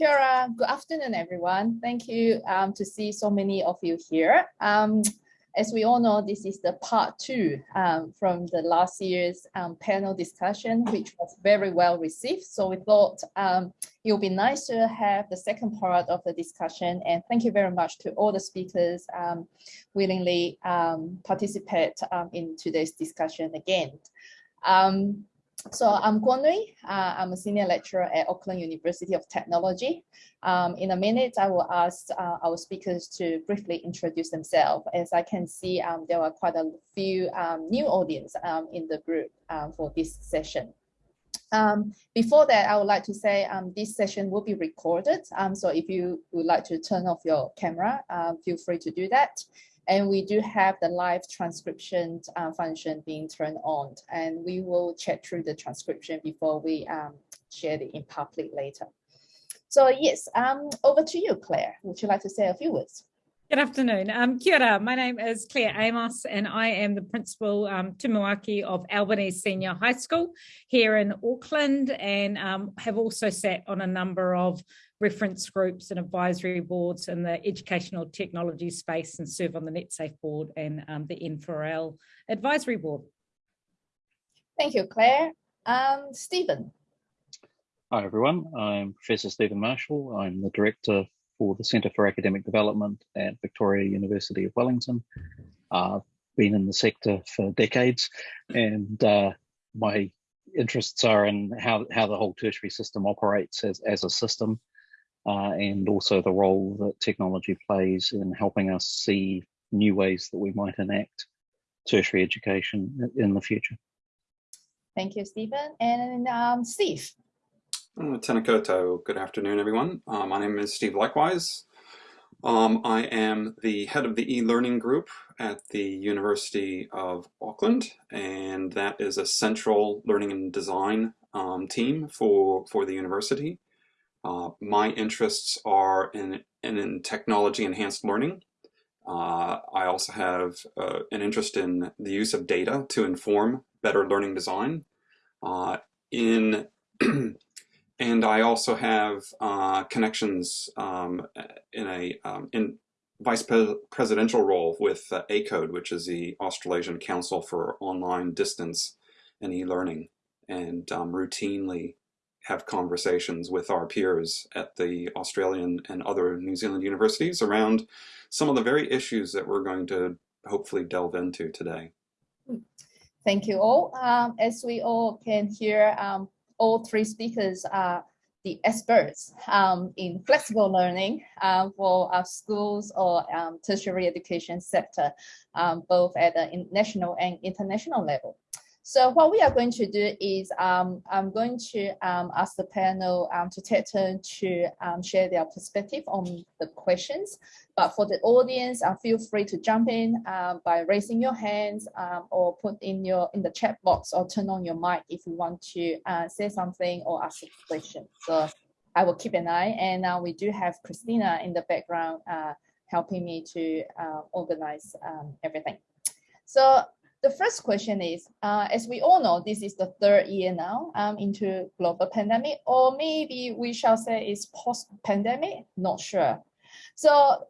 Kia. Good afternoon, everyone. Thank you um, to see so many of you here. Um, as we all know, this is the part two um, from the last year's um, panel discussion, which was very well received. So we thought um, it would be nice to have the second part of the discussion. And thank you very much to all the speakers um, willingly um, participate um, in today's discussion again. So I'm Kwon. Uh, I'm a senior lecturer at Auckland University of Technology. Um, in a minute, I will ask uh, our speakers to briefly introduce themselves. As I can see, um, there are quite a few um, new audience um, in the group um, for this session. Um, before that, I would like to say this session will be recorded. so if you would like to turn off your camera, uh, feel free to do that. And we do have the live transcription uh, function being turned on and we will check through the transcription before we um, share it in public later. So yes, um, over to you, Claire. Would you like to say a few words? Good afternoon. Um, kia ora. My name is Claire Amos and I am the principal um, tumuaki of Albany Senior High School here in Auckland and um, have also sat on a number of reference groups and advisory boards in the educational technology space and serve on the NetSafe board and um, the N4L advisory board. Thank you, Claire. Um, Stephen. Hi, everyone. I'm Professor Stephen Marshall. I'm the Director for the Centre for Academic Development at Victoria University of Wellington. I've uh, been in the sector for decades and uh, my interests are in how, how the whole tertiary system operates as, as a system uh, and also the role that technology plays in helping us see new ways that we might enact tertiary education in the future. Thank you, Stephen. And um, Steve. Uh, tena koutou. Good afternoon, everyone. Uh, my name is Steve Leichtweis. Um, I am the head of the e-learning group at the University of Auckland, and that is a central learning and design um, team for, for the university. Uh, my interests are in, in, in technology enhanced learning. Uh, I also have uh, an interest in the use of data to inform better learning design. Uh, in and I also have uh, connections um, in a um, in vice presidential role with uh, ACODE, which is the Australasian Council for Online Distance and E-Learning, and um, routinely have conversations with our peers at the Australian and other New Zealand universities around some of the very issues that we're going to hopefully delve into today. Thank you all. Um, as we all can hear, um, all three speakers are the experts um, in flexible learning uh, for our schools or um, tertiary education sector, um, both at the national and international level. So what we are going to do is um, I'm going to um, ask the panel um, to take turn to um, share their perspective on the questions. But for the audience, uh, feel free to jump in um, by raising your hands um, or put in your in the chat box or turn on your mic if you want to uh, say something or ask a question. So I will keep an eye. And now we do have Christina in the background uh, helping me to uh, organize everything. So the first question is, uh, as we all know, this is the third year now um, into global pandemic, or maybe we shall say it's post-pandemic, not sure. So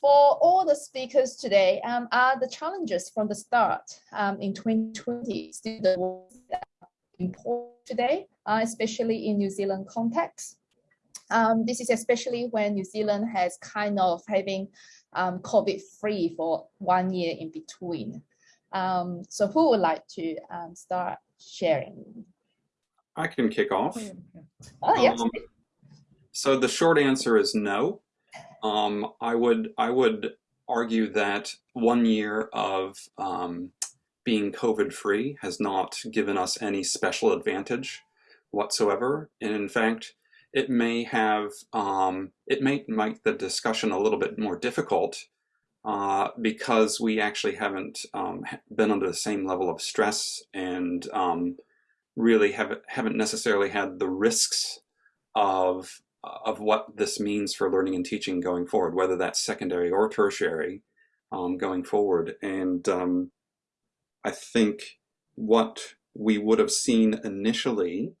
for all the speakers today, um, are the challenges from the start um, in 2020 still the important today, uh, especially in New Zealand context? Um, this is especially when New Zealand has kind of having um, COVID-free for one year in between. Um, so who would like to um, start sharing? I can kick off. Oh, yes. Um, so the short answer is no. Um, I would I would argue that one year of um, being COVID free has not given us any special advantage whatsoever. And in fact, it may have um, it may make the discussion a little bit more difficult uh, because we actually haven't um, been under the same level of stress and um, really have, haven't necessarily had the risks of, of what this means for learning and teaching going forward, whether that's secondary or tertiary um, going forward. And um, I think what we would have seen initially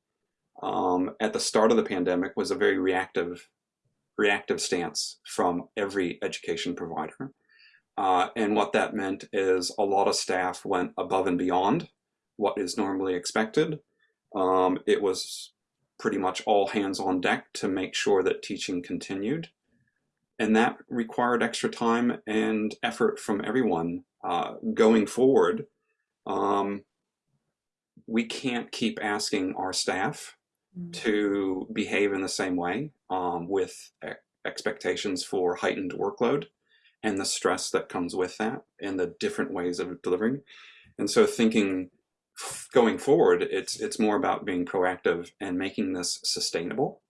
um, at the start of the pandemic was a very reactive reactive stance from every education provider. Uh, and what that meant is a lot of staff went above and beyond what is normally expected. Um, it was pretty much all hands on deck to make sure that teaching continued. And that required extra time and effort from everyone uh, going forward. Um, we can't keep asking our staff mm. to behave in the same way um, with expectations for heightened workload and the stress that comes with that and the different ways of delivering. And so thinking going forward, it's it's more about being proactive and making this sustainable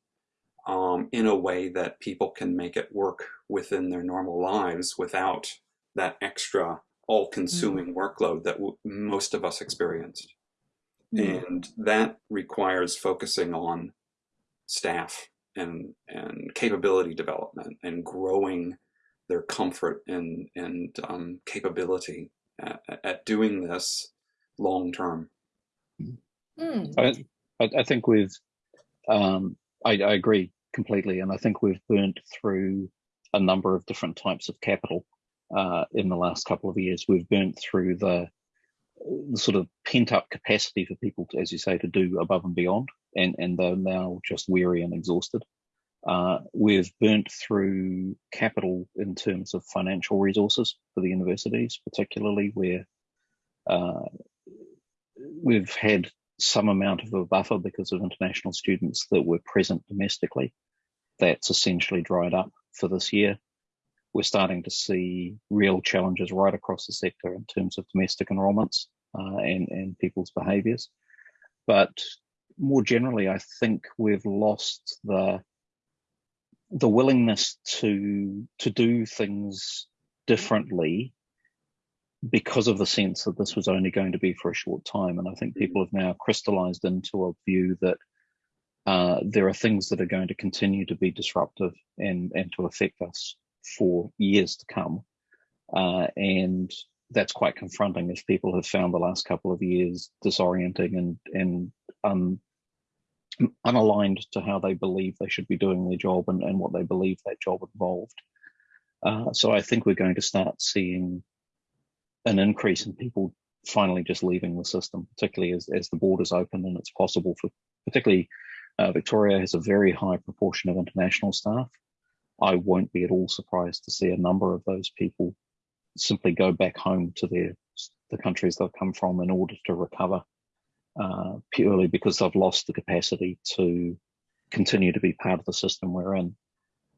um, in a way that people can make it work within their normal lives without that extra all-consuming mm. workload that most of us experienced. Mm. And that requires focusing on staff and, and capability development and growing their comfort and, and um, capability at, at, doing this long term. Mm. I, I, think we've, um, I, I agree completely, and I think we've burnt through a number of different types of capital uh, in the last couple of years. We've burnt through the, the sort of pent up capacity for people, to, as you say, to do above and beyond, and, and they're now just weary and exhausted. Uh, we've burnt through capital in terms of financial resources for the universities, particularly where uh, we've had some amount of a buffer because of international students that were present domestically. That's essentially dried up for this year. We're starting to see real challenges right across the sector in terms of domestic enrolments uh, and, and people's behaviours. But more generally, I think we've lost the the willingness to to do things differently because of the sense that this was only going to be for a short time. And I think people have now crystallized into a view that uh, there are things that are going to continue to be disruptive and, and to affect us for years to come. Uh, and that's quite confronting if people have found the last couple of years disorienting and, and um, unaligned to how they believe they should be doing their job and, and what they believe that job involved. Uh, so I think we're going to start seeing an increase in people finally just leaving the system, particularly as, as the borders open and it's possible for, particularly uh, Victoria has a very high proportion of international staff. I won't be at all surprised to see a number of those people simply go back home to their the countries they've come from in order to recover uh, purely because they've lost the capacity to continue to be part of the system we're in.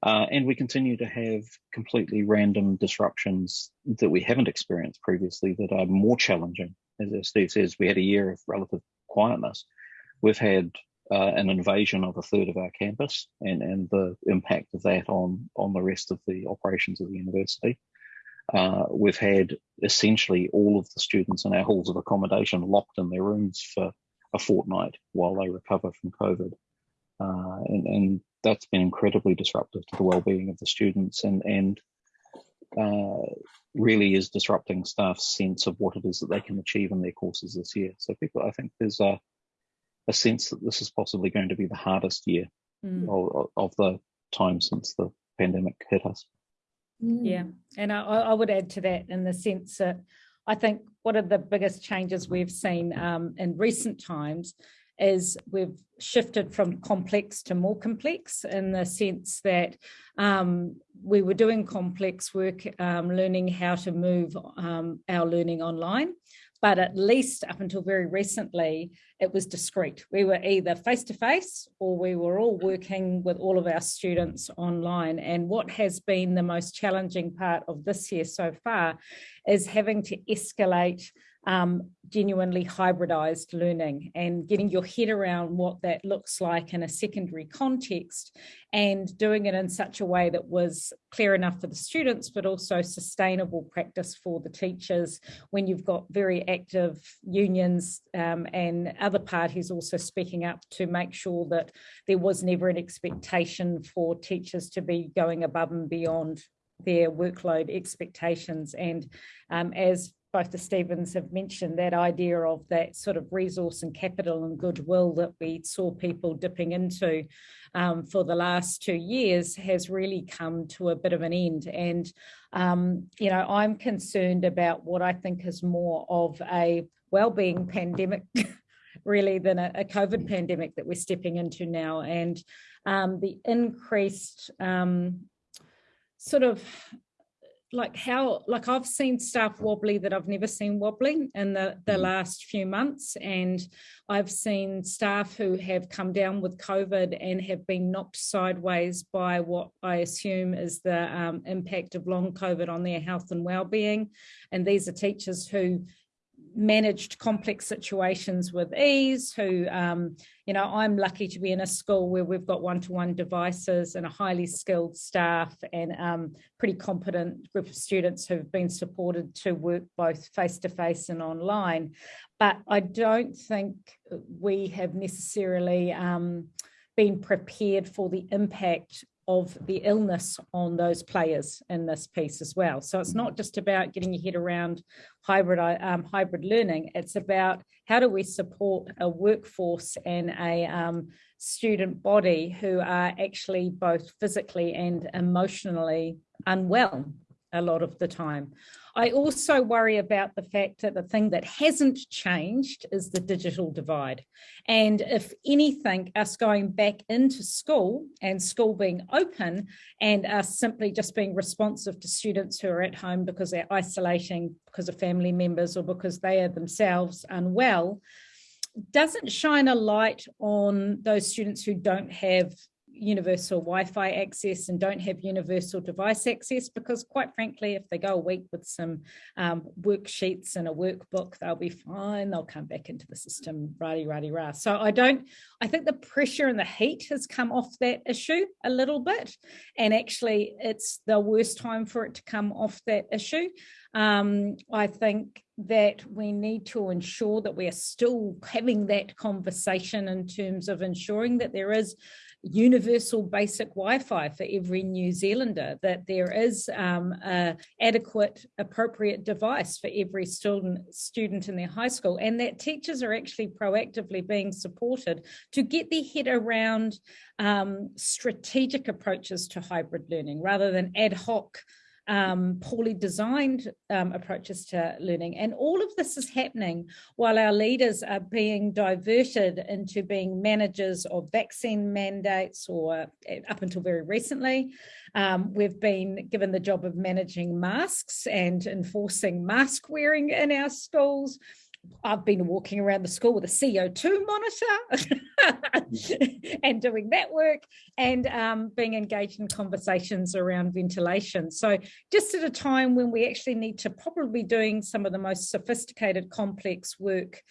Uh, and we continue to have completely random disruptions that we haven't experienced previously that are more challenging. As Steve says, we had a year of relative quietness. We've had uh, an invasion of a third of our campus and, and the impact of that on, on the rest of the operations of the university. Uh, we've had essentially all of the students in our halls of accommodation locked in their rooms for a fortnight while they recover from COVID. Uh, and, and, that's been incredibly disruptive to the well-being of the students and, and uh, really is disrupting staff's sense of what it is that they can achieve in their courses this year. So people, I think there's a, a sense that this is possibly going to be the hardest year mm. of, of the time since the pandemic hit us. Yeah, mm. and I, I, would add to that in the sense that I think one of the biggest changes we've seen um, in recent times is we've shifted from complex to more complex in the sense that um, we were doing complex work, um, learning how to move um, our learning online but at least up until very recently, it was discrete. We were either face-to-face -face or we were all working with all of our students online. And what has been the most challenging part of this year so far is having to escalate um, genuinely hybridized learning and getting your head around what that looks like in a secondary context and doing it in such a way that was clear enough for the students but also sustainable practice for the teachers when you've got very active unions um, and other parties also speaking up to make sure that there was never an expectation for teachers to be going above and beyond their workload expectations. And um, as both the Stevens have mentioned that idea of that sort of resource and capital and goodwill that we saw people dipping into um, for the last two years has really come to a bit of an end. And, um, you know, I'm concerned about what I think is more of a well-being pandemic really than a, a, COVID pandemic that we're stepping into now. And um, the increased um, sort of like how like I've seen staff wobbly that I've never seen wobbly in the the mm-hmm. last few months and I've seen staff who have come down with COVID and have been knocked sideways by what I assume is the um, impact of long COVID on their health and well-being and these are teachers who managed complex situations with ease, who, um, you know, I'm lucky to be in a school where we've got one-to-one -one devices and a highly skilled staff and um, pretty competent group of students who've been supported to work both face-to-face -face and online. But I don't think we have necessarily um, been prepared for the impact of the illness on those players in this piece as well. So it's not just about getting your head around hybrid um, hybrid learning. It's about how do we support a workforce and a um, student body who are actually both physically and emotionally unwell a lot of the time. I also worry about the fact that the thing that hasn't changed is the digital divide. And if anything, us going back into school and school being open and us simply just being responsive to students who are at home because they're isolating because of family members or because they are themselves unwell, doesn't shine a light on those students who don't have universal Wi-Fi access and don't have universal device access because quite frankly, if they go a week with some um, worksheets and a workbook, they'll be fine. They'll come back into the system, righty, righty, rah. So I don't, I think the pressure and the heat has come off that issue a little bit. And actually it's the worst time for it to come off that issue. Um, I think that we need to ensure that we are still having that conversation in terms of ensuring that there is universal basic Wi-Fi for every New Zealander, that there is um, a adequate, appropriate device for every student, student in their high school, and that teachers are actually proactively being supported to get their head around um, strategic approaches to hybrid learning rather than ad hoc um, poorly designed um, approaches to learning. And all of this is happening while our leaders are being diverted into being managers of vaccine mandates or uh, up until very recently, um, we've been given the job of managing masks and enforcing mask wearing in our schools. I've been walking around the school with a CO2 monitor and doing that work and um, being engaged in conversations around ventilation. So just at a time when we actually need to probably be doing some of the most sophisticated complex work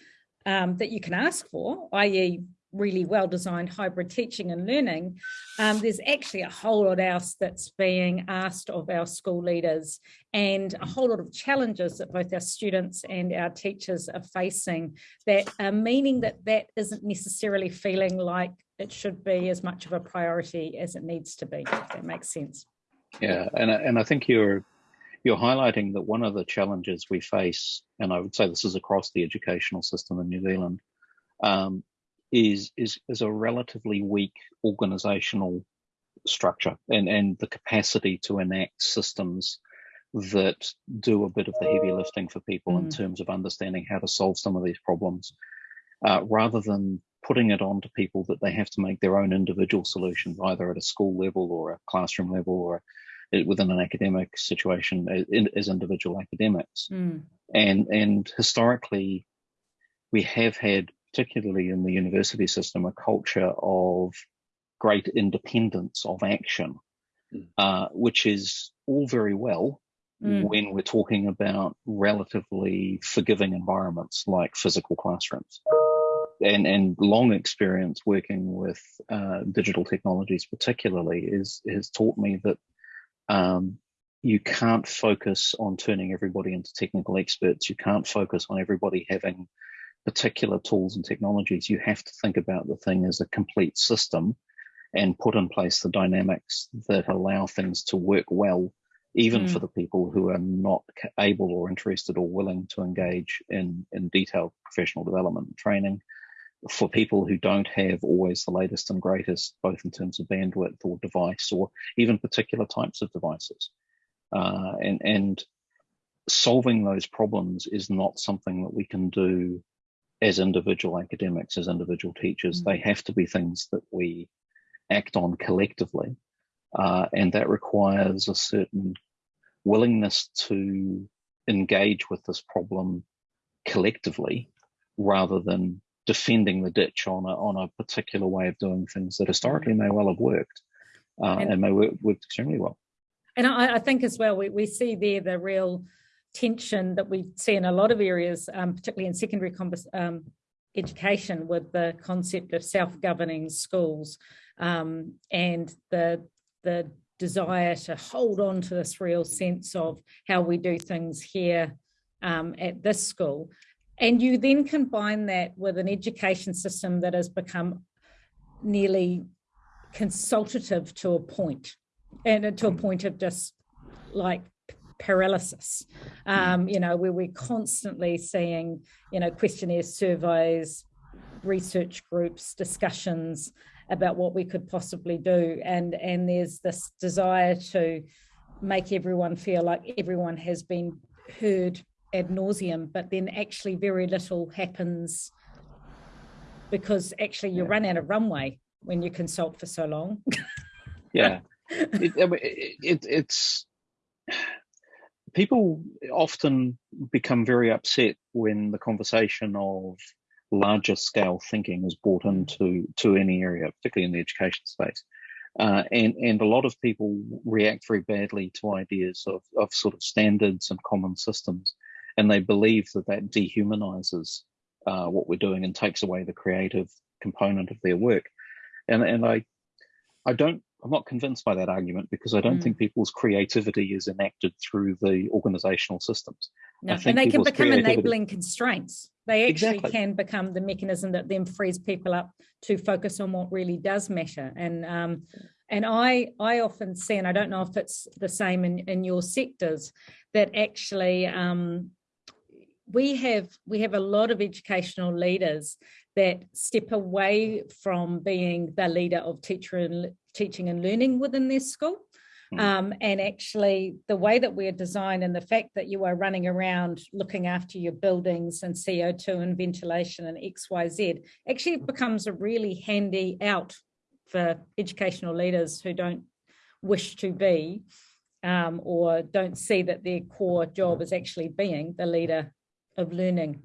um, that you can ask for, i.e really well designed hybrid teaching and learning, um, there's actually a whole lot else that's being asked of our school leaders and a whole lot of challenges that both our students and our teachers are facing that are meaning that that isn't necessarily feeling like it should be as much of a priority as it needs to be, if that makes sense. Yeah, and, and I think you're you're highlighting that one of the challenges we face, and I would say this is across the educational system in New Zealand, um, is is is a relatively weak organizational structure and and the capacity to enact systems that do a bit of the heavy lifting for people mm. in terms of understanding how to solve some of these problems uh, rather than putting it on to people that they have to make their own individual solutions either at a school level or a classroom level or within an academic situation as individual academics mm. and and historically we have had particularly in the university system, a culture of great independence of action, mm. uh, which is all very well mm. when we're talking about relatively forgiving environments like physical classrooms. And, and long experience working with uh, digital technologies particularly is has taught me that um, you can't focus on turning everybody into technical experts. You can't focus on everybody having particular tools and technologies, you have to think about the thing as a complete system and put in place the dynamics that allow things to work well even Mm. for the people who are not able or interested or willing to engage in, in detailed professional development and training, for people who don't have always the latest and greatest, both in terms of bandwidth or device or even particular types of devices. Uh, and, and solving those problems is not something that we can do as individual academics, as individual teachers. Mm. They have to be things that we act on collectively. Uh, and that requires a certain willingness to engage with this problem collectively rather than defending the ditch on a, on a particular way of doing things that historically may well have worked uh, And- and may work worked extremely well. And I, I think as well, we, we see there the real tension that we see in a lot of areas, um, particularly in secondary um, education, with the concept of self-governing schools um, and the the desire to hold on to this real sense of how we do things here um, at this school. And you then combine that with an education system that has become nearly consultative to a point and to a point of just like paralysis. Um you know where we're constantly seeing you know questionnaires surveys research groups discussions about what we could possibly do. And and there's this desire to make everyone feel like everyone has been heard ad nauseum but then actually very little happens because actually you Yeah. run out of runway when you consult for so long. Yeah, it, it, it, it's people often become very upset when the conversation of larger scale thinking is brought into to any area, particularly in the education space. Uh, and and a lot of people react very badly to ideas of, of sort of standards and common systems, and they believe that that dehumanizes uh, what we're doing and takes away the creative component of their work. And and I I don't I'm not convinced by that argument because I don't Mm. think people's creativity is enacted through the organizational systems. No, think and they can become creativity- enabling constraints. They actually Exactly. can become the mechanism that then frees people up to focus on what really does matter. And um, and I I often see, and I don't know if it's the same in, in your sectors, that actually um, we have we have a lot of educational leaders that step away from being the leader of teacher and teaching and learning within their school Mm. um, and actually the way that we're designed and the fact that you are running around looking after your buildings and CO2 and ventilation and XYZ actually becomes a really handy out for educational leaders who don't wish to be um, or don't see that their core job is actually being the leader of learning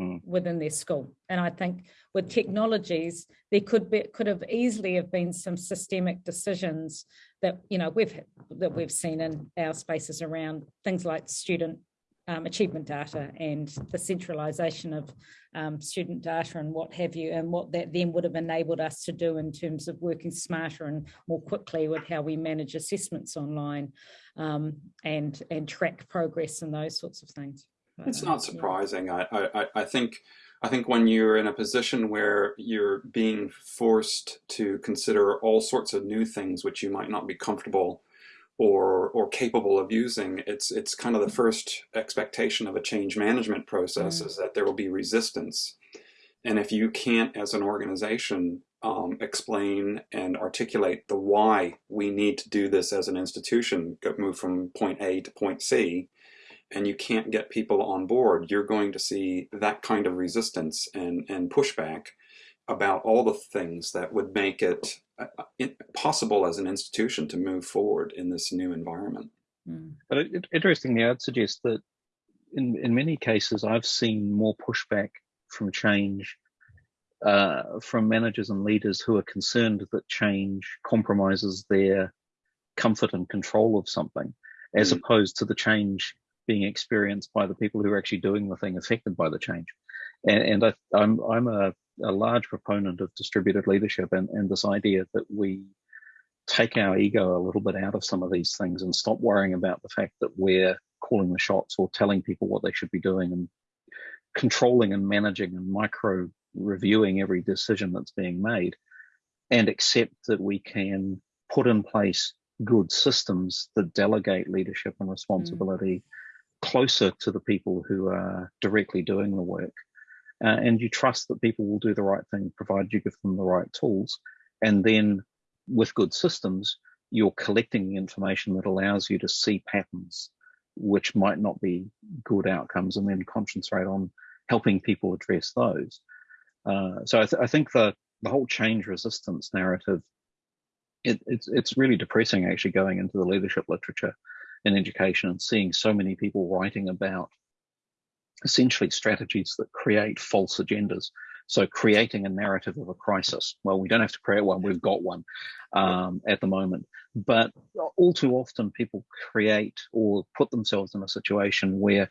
Mm. within their school. And I think with technologies, there could be could have easily have been some systemic decisions that you know we've that we've seen in our spaces around things like student um, achievement data and the centralization of um, student data and what have you, and what that then would have enabled us to do in terms of working smarter and more quickly with how we manage assessments online um, and and track progress and those sorts of things. It's not um, surprising. I, I, I- I think I think when you're in a position where you're being forced to consider all sorts of new things which you might not be comfortable or or capable of using, it's it's kind of the first expectation of a change management process Mm. is that there will be resistance. And if you can't, as an organization, um, explain and articulate the why we need to do this as an institution, move from point A to point C, and you can't get people on board, you're going to see that kind of resistance and, and pushback about all the things that would make it uh, uh, possible as an institution to move forward in this new environment. Mm. But it, it- interestingly, I'd suggest that in, in many cases, I've seen more pushback from change uh, from managers and leaders who are concerned that change compromises their comfort and control of something, as Mm. opposed to the change being experienced by the people who are actually doing the thing affected by the change. And, and I, I'm, I'm a, a large proponent of distributed leadership and, and this idea that we take our ego a little bit out of some of these things and stop worrying about the fact that we're calling the shots or telling people what they should be doing and controlling and managing and micro reviewing every decision that's being made and accept that we can put in place good systems that delegate leadership and responsibility mm. Closer to the people who are directly doing the work. Uh, and you trust that people will do the right thing, provided you give them the right tools. And then with good systems, you're collecting the information that allows you to see patterns which might not be good outcomes and then concentrate on helping people address those. Uh, so I, th I, think the, the whole change resistance narrative, it, it's, it's really depressing actually going into the leadership literature in education and seeing so many people writing about essentially strategies that create false agendas. So creating a narrative of a crisis. Well, we don't have to create one, we've got one um, at the moment. But all too often people create or put themselves in a situation where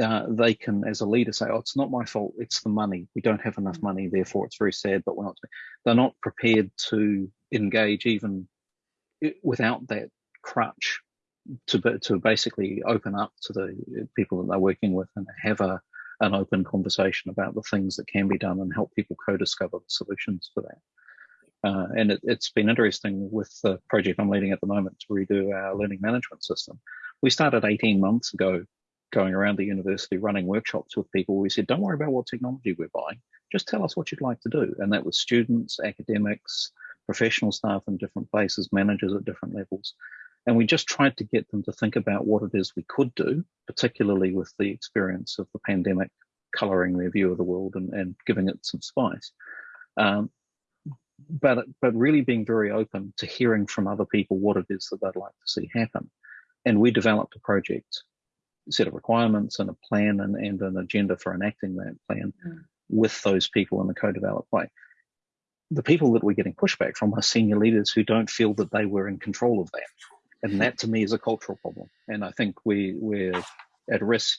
uh, they can, as a leader, say, "Oh, it's not my fault. It's the money. We don't have enough money. Therefore, it's very sad." But we're not. They're not prepared to engage even without that crutch to to basically open up to the people that they're working with and have a an open conversation about the things that can be done and help people co-discover the solutions for that. Uh, and it, has been interesting with the project I'm leading at the moment to redo our learning management system. We started 18 months ago going around the university running workshops with people. We said, don't worry about what technology we're buying. Just tell us what you'd like to do. And that was students, academics, professional staff in different places, managers at different levels. And we just tried to get them to think about what it is we could do, particularly with the experience of the pandemic coloring their view of the world and, and giving it some spice. Um, but, but really being very open to hearing from other people what it is that they'd like to see happen. And we developed a project set of requirements and a plan and, and an agenda for enacting that plan mm. with those people in the co-developed way. The people that we're getting pushback from are senior leaders who don't feel that they were in control of that. And that to me is a cultural problem. And I think we, we're at risk.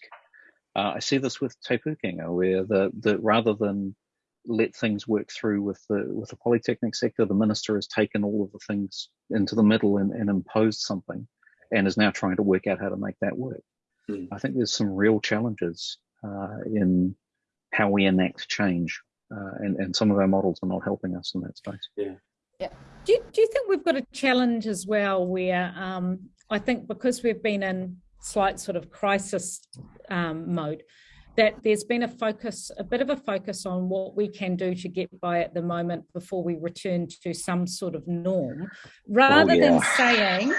Uh, I see this with Te Pūkenga, where the, the rather than let things work through with the with the polytechnic sector, the minister has taken all of the things into the middle and, and imposed something and is now trying to work out how to make that work. Mm. I think there's some real challenges uh, in how we enact change, uh, and, and some of our models are not helping us in that space. Yeah. Yeah. Do you, do you think we've got a challenge as well where um, I think because we've been in slight sort of crisis um, mode, that there's been a focus, a bit of a focus on what we can do to get by at the moment before we return to some sort of norm, rather oh, yeah. than saying,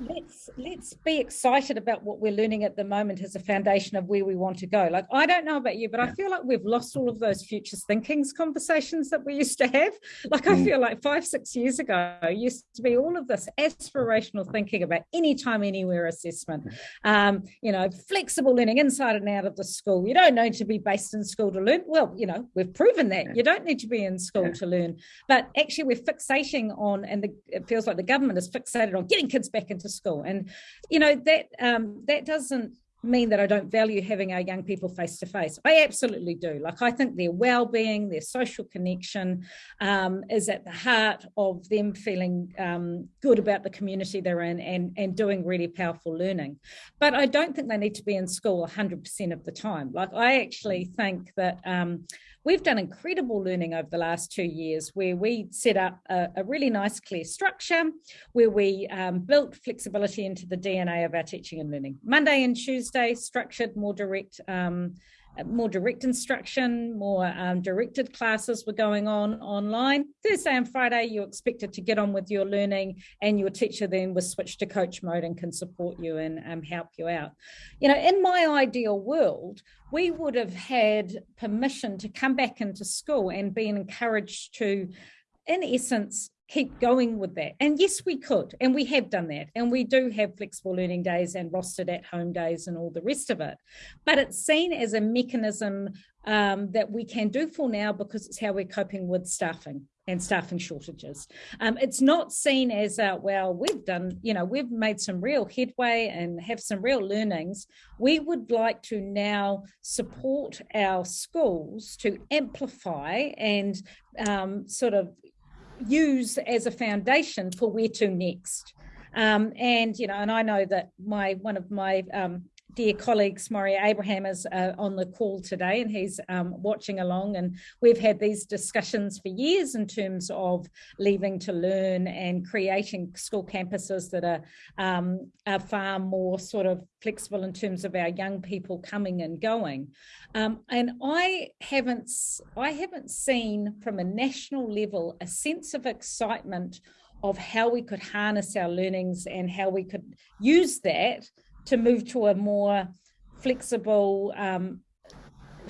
let's let's be excited about what we're learning at the moment as a foundation of where we want to go like i don't know about you but yeah. i feel like we've lost all of those futures thinkings conversations that we used to have like i mm. feel like five six years ago used to be all of this aspirational thinking about anytime anywhere assessment mm. um, you know flexible learning inside and out of the school you don't need to be based in school to learn well you know we've proven that you don't need to be in school yeah. to learn but actually we're fixating on and the, it feels like the government is fixated on getting kids back into to school. And, you know, that um, that doesn't mean that I don't value having our young people face to face. I absolutely do. Like I think their well-being, their social connection um, is at the heart of them feeling um, good about the community they're in and, and doing really powerful learning. But I don't think they need to be in school 100% of the time. Like I actually think that um, We've done incredible learning over the last two years where we set up a, a really nice clear structure where we um, built flexibility into the DNA of our teaching and learning. Monday and Tuesday, structured, more direct um, more direct instruction, more um, directed classes were going on online. Thursday and Friday, you're expected to get on with your learning and your teacher then was switched to coach mode and can support you and um, help you out. You know, in my ideal world, we would have had permission to come back into school and be encouraged to, in essence, keep going with that. And yes, we could, and we have done that. And we do have flexible learning days and rostered at home days and all the rest of it. But it's seen as a mechanism um, that we can do for now because it's how we're coping with staffing and staffing shortages. Um, it's not seen as, uh, well, we've done, you know, we've made some real headway and have some real learnings. We would like to now support our schools to amplify and um, sort of use as a foundation for where to next. Um, and, you know, and I know that my one of my um, dear colleague Maurie Abraham is uh, on the call today and he's um, watching along and we've had these discussions for years in terms of leaving to learn and creating school campuses that are, um, are far more sort of flexible in terms of our young people coming and going. Um, and I haven't, I haven't seen from a national level a sense of excitement of how we could harness our learnings and how we could use that to move to a more flexible um,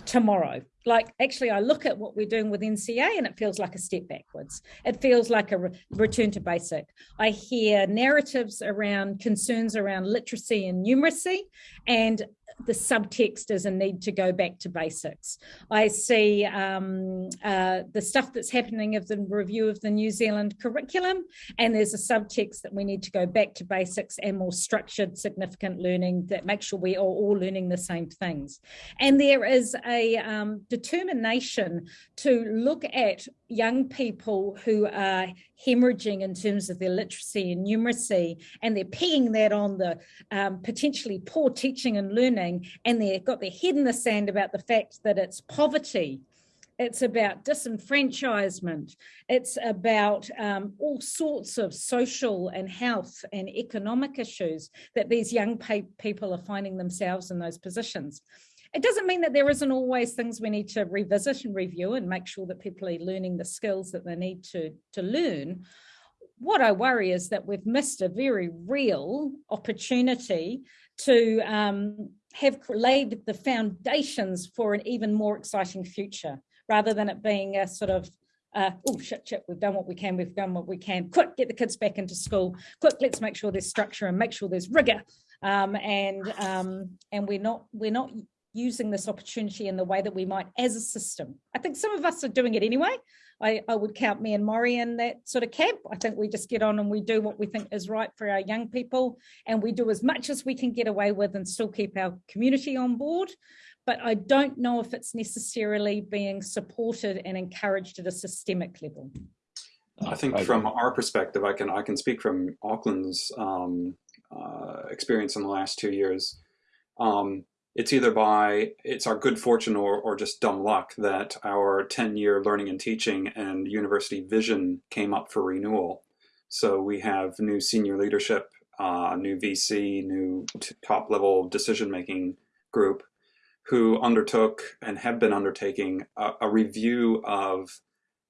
tomorrow. Like actually, I look at what we're doing with NCEA and it feels like a step backwards. It feels like a re return to basic. I hear narratives around concerns around literacy and numeracy and the subtext is a need to go back to basics. I see um, uh, the stuff that's happening of the review of the New Zealand curriculum, and there's a subtext that we need to go back to basics and more structured, significant learning that makes sure we are all learning the same things. And there is a um, determination to look at young people who are hemorrhaging in terms of their literacy and numeracy, and they're pegging that on the um, potentially poor teaching and learning, and they've got their head in the sand about the fact that it's poverty. It's about disenfranchisement. It's about um, all sorts of social and health and economic issues that these young people are finding themselves in those positions. It doesn't mean that there isn't always things we need to revisit and review and make sure that people are learning the skills that they need to, to learn. What I worry is that we've missed a very real opportunity to um, have laid the foundations for an even more exciting future, rather than it being a sort of uh, oh shit shit we've done what we can we've done what we can. Quick get the kids back into school. Quick let's make sure there's structure and make sure there's rigor. Um, and um, and we're not we're not using this opportunity in the way that we might as a system. I think some of us are doing it anyway. I, I would count me and Maurie in that sort of camp. I think we just get on and we do what we think is right for our young people and we do as much as we can get away with and still keep our community on board. But I don't know if it's necessarily being supported and encouraged at a systemic level. I think from our perspective, I can I can speak from Auckland's um, uh, experience in the last two years. Um, it's either by it's our good fortune or, or just dumb luck that our 10 year learning and teaching and university vision came up for renewal. So we have new senior leadership, uh, new VC, new top level decision making group who undertook and have been undertaking a, a review of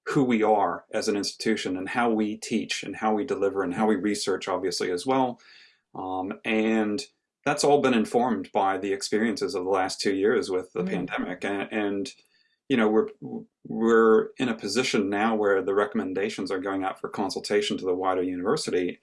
who we are as an institution and how we teach and how we deliver and how we research obviously as well. Um, and that's all been informed by the experiences of the last two years with the mm. -hmm. pandemic. And, and, you know we're we're in a position now where the recommendations are going out for consultation to the wider university.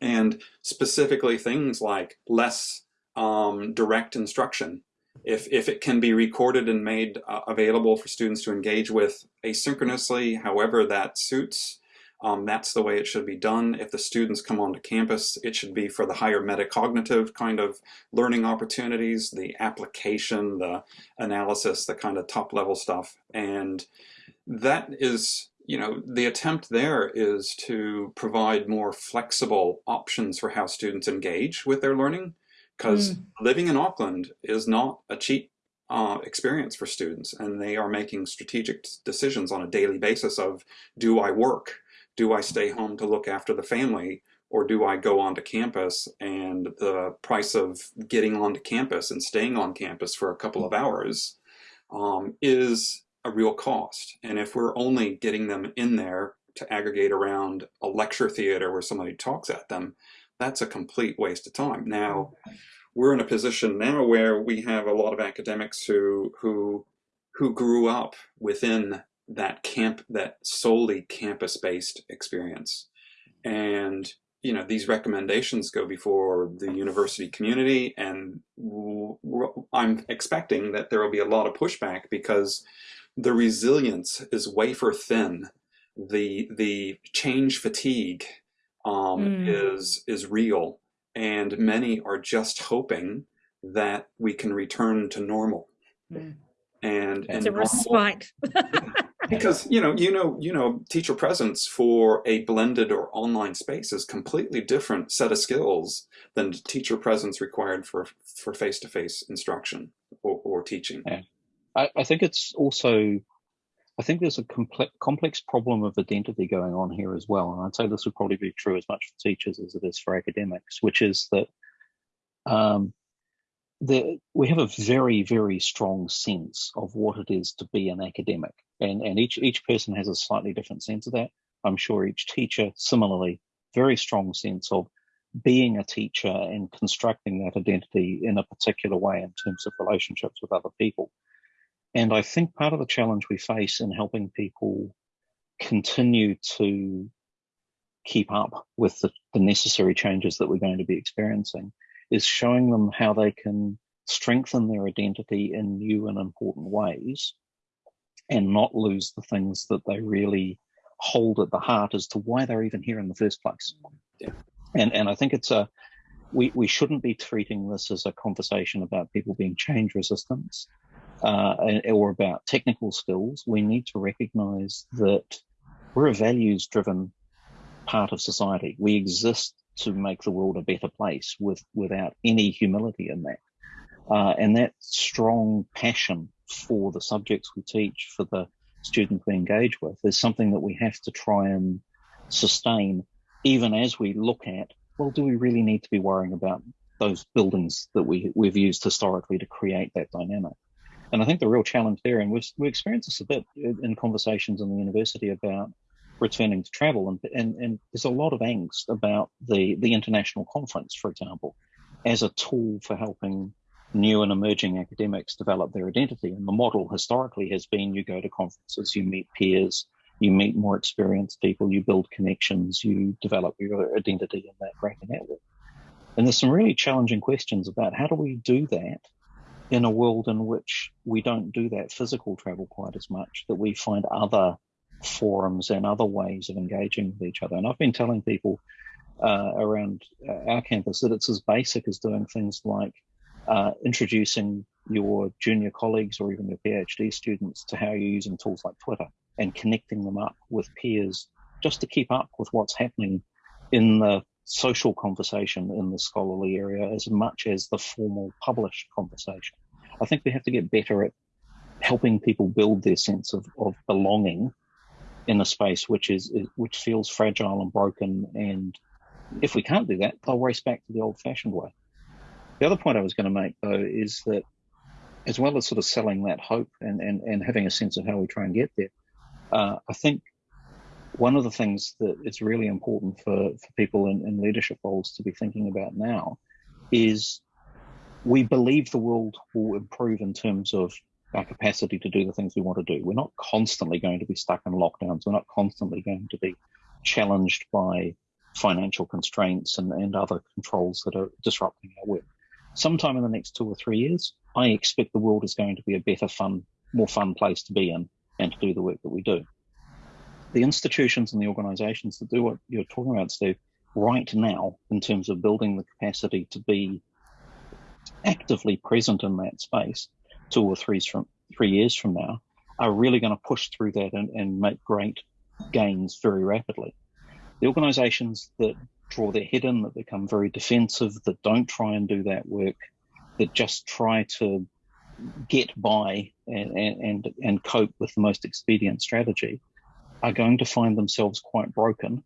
And specifically things like less um, direct instruction. If, if it can be recorded and made uh, available for students to engage with asynchronously however that suits um, that's the way it should be done. If the students come onto campus, it should be for the higher metacognitive kind of learning opportunities, the application, the analysis, the kind of top level stuff. And that is, you know, the attempt there is to provide more flexible options for how students engage with their learning. Because mm. living in Auckland is not a cheap uh, experience for students and they are making strategic decisions on a daily basis of do I work do I stay home to look after the family or do I go onto campus and the price of getting onto campus and staying on campus for a couple of hours um, is a real cost. And if we're only getting them in there to aggregate around a lecture theater where somebody talks at them, that's a complete waste of time. Now, we're in a position now where we have a lot of academics who who who grew up within that camp, that solely campus-based experience. And you know these recommendations go before the university community and I'm expecting that there will be a lot of pushback because the resilience is wafer thin the the change fatigue um, mm. is is real and many are just hoping that we can return to normal mm. and it's and a respite because you know you know you know teacher presence for a blended or online space is completely different set of skills than teacher presence required for for face-to-face -face instruction or, or teaching yeah. I, I think it's also I think there's a complex, complex problem of identity going on here as well. And I'd say this would probably be true as much for teachers as it is for academics, which is that um, the, we have a very, very strong sense of what it is to be an academic. And, and each, each person has a slightly different sense of that. I'm sure each teacher, similarly, very strong sense of being a teacher and constructing that identity in a particular way in terms of relationships with other people. And I think part of the challenge we face in helping people continue to keep up with the, the, necessary changes that we're going to be experiencing is showing them how they can strengthen their identity in new and important ways and not lose the things that they really hold at the heart as to why they're even here in the first place. Yeah. And and I think it's a we, we shouldn't be treating this as a conversation about people being change resistant uh, or about technical skills. We need to recognize that we're a values driven part of society. We exist to make the world a better place with without any humility in that. Uh, and that strong passion for the subjects we teach, for the students we engage with, is something that we have to try and sustain, even as we look at, well, do we really need to be worrying about those buildings that we, we've used historically to create that dynamic? And I think the real challenge there, and we've, we experienced this a bit in conversations in the university about returning to travel, and, and, and there's a lot of angst about the, the international conference, for example, as a tool for helping new and emerging academics develop their identity. And the model historically has been you go to conferences, you meet peers, you meet more experienced people, you build connections, you develop your identity in that greater network. And there's some really challenging questions about how do we do that in a world in which we don't do that physical travel quite as much, that we find other forums and other ways of engaging with each other. And I've been telling people uh, around uh, our campus that it's as basic as doing things like uh, introducing your junior colleagues or even your PhD students to how you're using tools like Twitter and connecting them up with peers just to keep up with what's happening in the social conversation in the scholarly area as much as the formal published conversation. I think we have to get better at helping people build their sense of, of belonging in a space which is which feels fragile and broken and if we can't do that they'll race back to the old fashioned way. The other point i was going to make though is that as well as sort of selling that hope and and, and having a sense of how we try and get there uh, i think one of the things that is really important for, for people in, in leadership roles to be thinking about now is we believe the world will improve in terms of our capacity to do the things we want to do. We're not constantly going to be stuck in lockdowns. We're not constantly going to be challenged by financial constraints and, and other controls that are disrupting our work. Sometime in the next two or three years, I expect the world is going to be a better, fun, more fun place to be in and to do the work that we do the institutions and the organizations that do what you're talking about, Steve, right now in terms of building the capacity to be actively present in that space two or three from three years from now are really going to push through that and, and make great gains very rapidly. The organizations that draw their head in, that become very defensive, that don't try and do that work, that just try to get by and, and, and cope with the most expedient strategy, are going to find themselves quite broken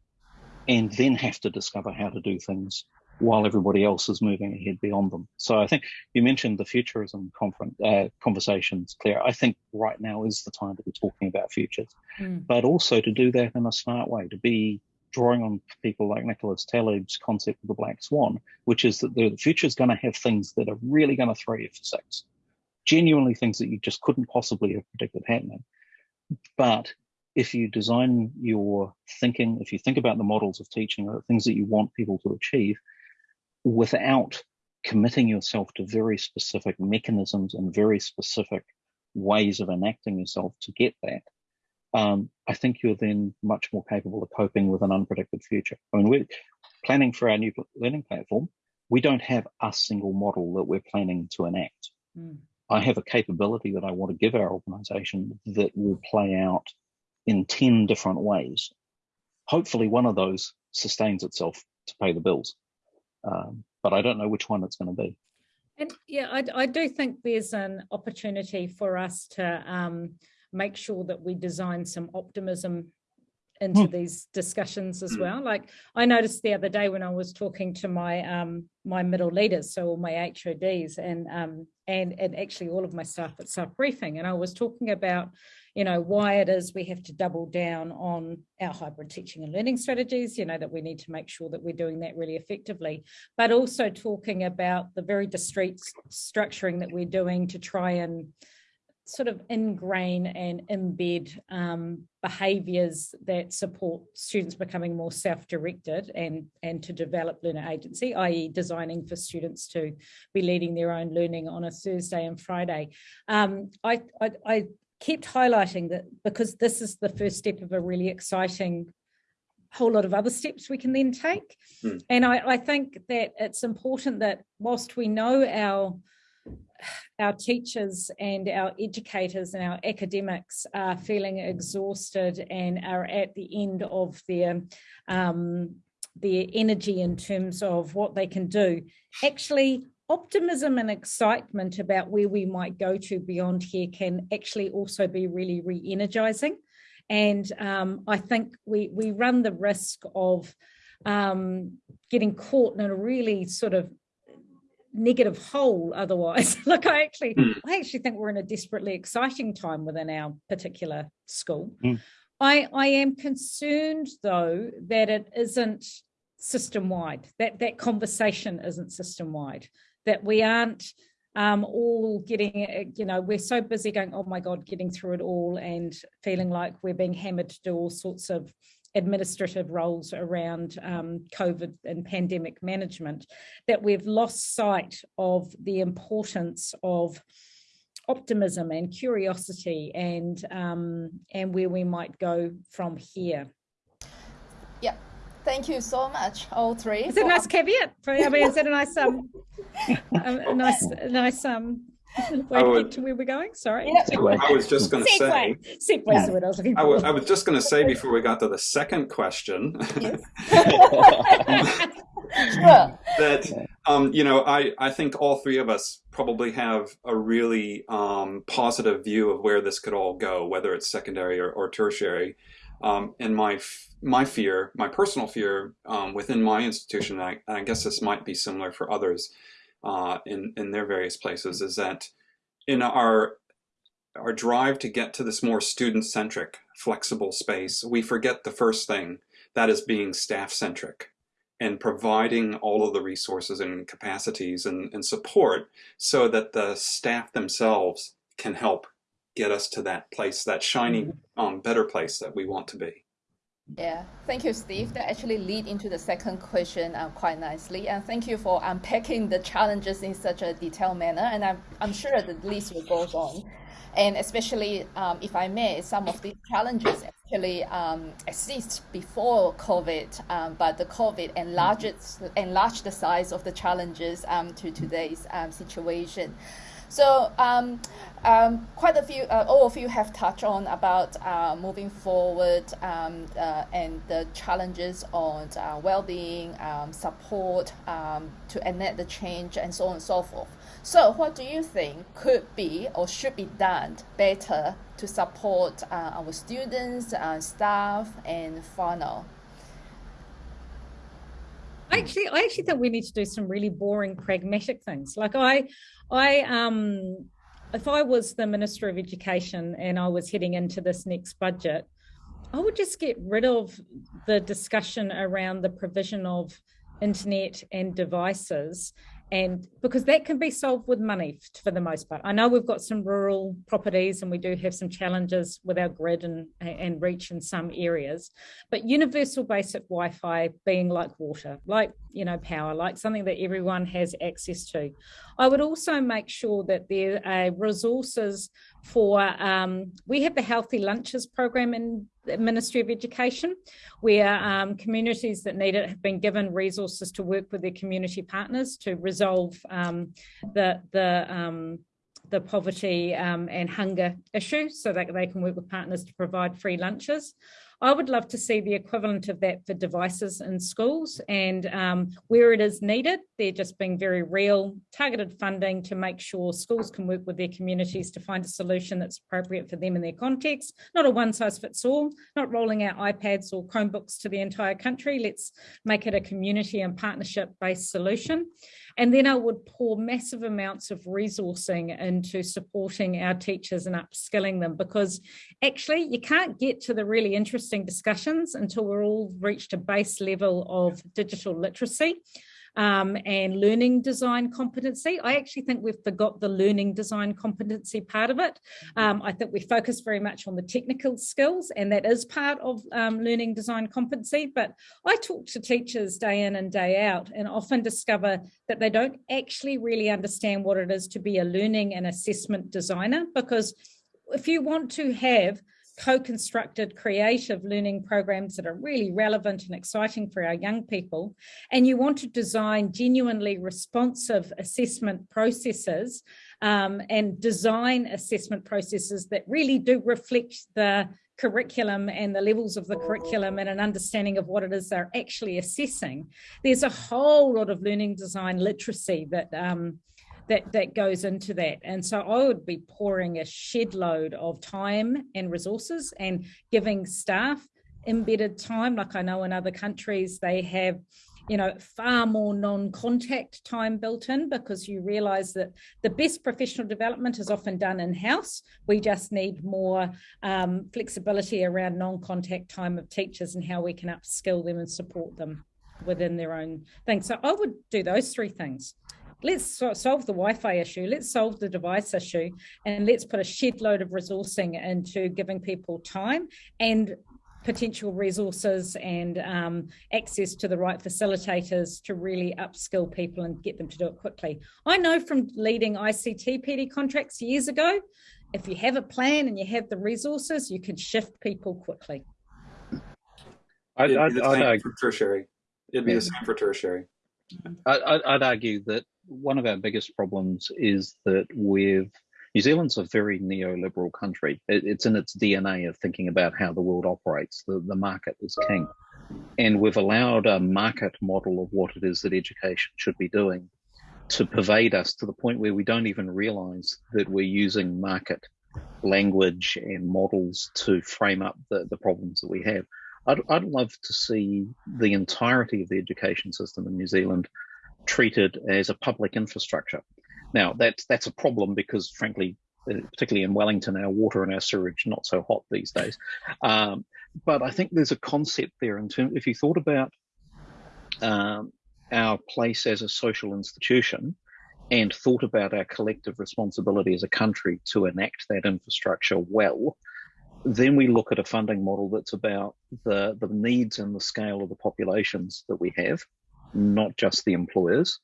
and then have to discover how to do things while everybody else is moving ahead beyond them. So I think you mentioned the futurism conference, uh, conversations, Claire. I think right now is the time to be talking about futures, mm. but also to do that in a smart way, to be drawing on people like Nicholas Taleb's concept of the black swan, which is that the future is going to have things that are really going to throw you for six, genuinely things that you just couldn't possibly have predicted happening. But if you design your thinking, if you think about the models of teaching or the things that you want people to achieve without committing yourself to very specific mechanisms and very specific ways of enacting yourself to get that, um, I think you're then much more capable of coping with an unpredicted future. I mean, we're planning for our new learning platform. We don't have a single model that we're planning to enact. Mm. I have a capability that I want to give our organization that will play out in 10 different ways. Hopefully one of those sustains itself to pay the bills. Um, but I don't know which one it's going to be. And yeah, I, I, do think there's an opportunity for us to um, make sure that we design some optimism into mm. these discussions as mm. well. Like I noticed the other day when I was talking to my um, my middle leaders, so all my HODs and um, and and actually all of my staff at Self Briefing, and I was talking about you know why it is we have to double down on our hybrid teaching and learning strategies you know that we need to make sure that we're doing that really effectively but also talking about the very discrete structuring that we're doing to try and sort of ingrain and embed um, behaviours that support students becoming more self-directed and, and to develop learner agency, i.e. designing for students to be leading their own learning on a Thursday and Friday. Um, I, I, I kept highlighting that because this is the first step of a really exciting whole lot of other steps we can then take. Mm. And I, I think that it's important that whilst we know our our teachers and our educators and our academics are feeling exhausted and are at the end of their um, their energy in terms of what they can do. Actually, optimism and excitement about where we might go to beyond here can actually also be really re-energizing. And um, I think we, we run the risk of um, getting caught in a really sort of negative hole otherwise like i actually mm. i actually think we're in a desperately exciting time within our particular school mm. i i am concerned though that it isn't system wide that that conversation isn't system wide that we aren't um, all getting, you know, we're so busy going, oh my God, getting through it all and feeling like we're being hammered to do all sorts of administrative roles around um, COVID and pandemic management, that we've lost sight of the importance of optimism and curiosity and um, and where we might go from here. Yeah, thank you so much, all three. Is it a nice caveat? I mean, is it a nice um, a, a nice, a nice um, where would, get where we're going? Sorry. I was just going to say. segue yeah. what I was looking for. I, I was just going to say before we got to the second question that um, you know I I think all three of us probably have a really um, positive view of where this could all go, whether it's secondary or, or tertiary. Um, and my my fear, my personal fear um, within my institution, and I, and I guess this might be similar for others, uh, in, in their various places is that in our our drive to get to this more student-centric, flexible space, we forget the first thing, that is being staff-centric and providing all of the resources and capacities and, and support so that the staff themselves can help get us to that place, that shiny, mm-hmm. um, better place that we want to be. Yeah, thank you, Steve. That actually lead into the second question uh, quite nicely. And thank you for unpacking the challenges in such a detailed manner. And I'm, I'm sure the list will go on. And especially, um, if I may, some of these challenges actually um, exist before COVID, um, but the COVID enlarged, enlarged the size of the challenges um, to today's um, situation. So um, um, quite a few, uh, all of you have touched on about uh, moving forward um, uh, and the challenges on uh, well-being, um, support um, to enact the change and so on and so forth. So what do you think could be or should be done better to support uh, our students, uh, staff and whānau? actually I actually think we need to do some really boring pragmatic things. Like I I um if I was the Minister of Education and I was heading into this next budget, I would just get rid of the discussion around the provision of internet and devices and because that can be solved with money for the most part. I know we've got some rural properties and we do have some challenges with our grid and, and reach in some areas, but universal basic Wi-Fi being like water, like, you know, power, like something that everyone has access to. I would also make sure that there are resources for, um, we have the Healthy Lunches program in the Ministry of Education, where um, communities that need it have been given resources to work with their community partners to resolve um, the, the um, the poverty um, and hunger issue so that they can work with partners to provide free lunches. I would love to see the equivalent of that for devices in schools and um, where it is needed, they're just being very real, targeted funding to make sure schools can work with their communities to find a solution that's appropriate for them in their context, not a one size fits all, not rolling out iPads or Chromebooks to the entire country. Let's make it a community and partnership based solution. And then I would pour massive amounts of resourcing into supporting our teachers and upskilling them because actually you can't get to the really interesting discussions until we're all reached a base level of digital literacy um, and learning design competency. I actually think we've forgot the learning design competency part of it. Um, I think we focus very much on the technical skills and that is part of um, learning design competency. But I talk to teachers day in and day out and often discover that they don't actually really understand what it is to be a learning and assessment designer because if you want to have co-constructed creative learning programs that are really relevant and exciting for our young people, and you want to design genuinely responsive assessment processes um, and design assessment processes that really do reflect the curriculum and the levels of the curriculum and an understanding of what it is they're actually assessing. There's a whole lot of learning design literacy that um, that, that goes into that. And so I would be pouring a shed load of time and resources and giving staff embedded time, like I know in other countries, they have you know, far more non-contact time built in because you realize that the best professional development is often done in-house. We just need more um, flexibility around non-contact time of teachers and how we can upskill them and support them within their own thing. So I would do those three things let's solve the Wi-Fi issue, let's solve the device issue, and let's put a shed load of resourcing into giving people time and potential resources and um, access to the right facilitators to really upskill people and get them to do it quickly. I know from leading ICT PD contracts years ago, if you have a plan and you have the resources, you can shift people quickly. I'd, I'd, I'd, for tertiary. It'd be yeah. the same for tertiary. I'd argue that one of our biggest problems is that we've New Zealand's a very neoliberal country. It, it's in its DNA of thinking about how the world operates. The, the market is king. And we've allowed a market model of what it is that education should be doing to pervade us to the point where we don't even realize that we're using market language and models to frame up the, the problems that we have. I'd, I'd love to see the entirety of the education system in New Zealand treated as a public infrastructure. Now, that's that's a problem because, frankly, uh, particularly in Wellington, our water and our sewage not so hot these days. Um, but I think there's a concept there in terms. If you thought about um, our place as a social institution and thought about our collective responsibility as a country to enact that infrastructure well, then we look at a funding model that's about the the needs and the scale of the populations that we have not just the employers,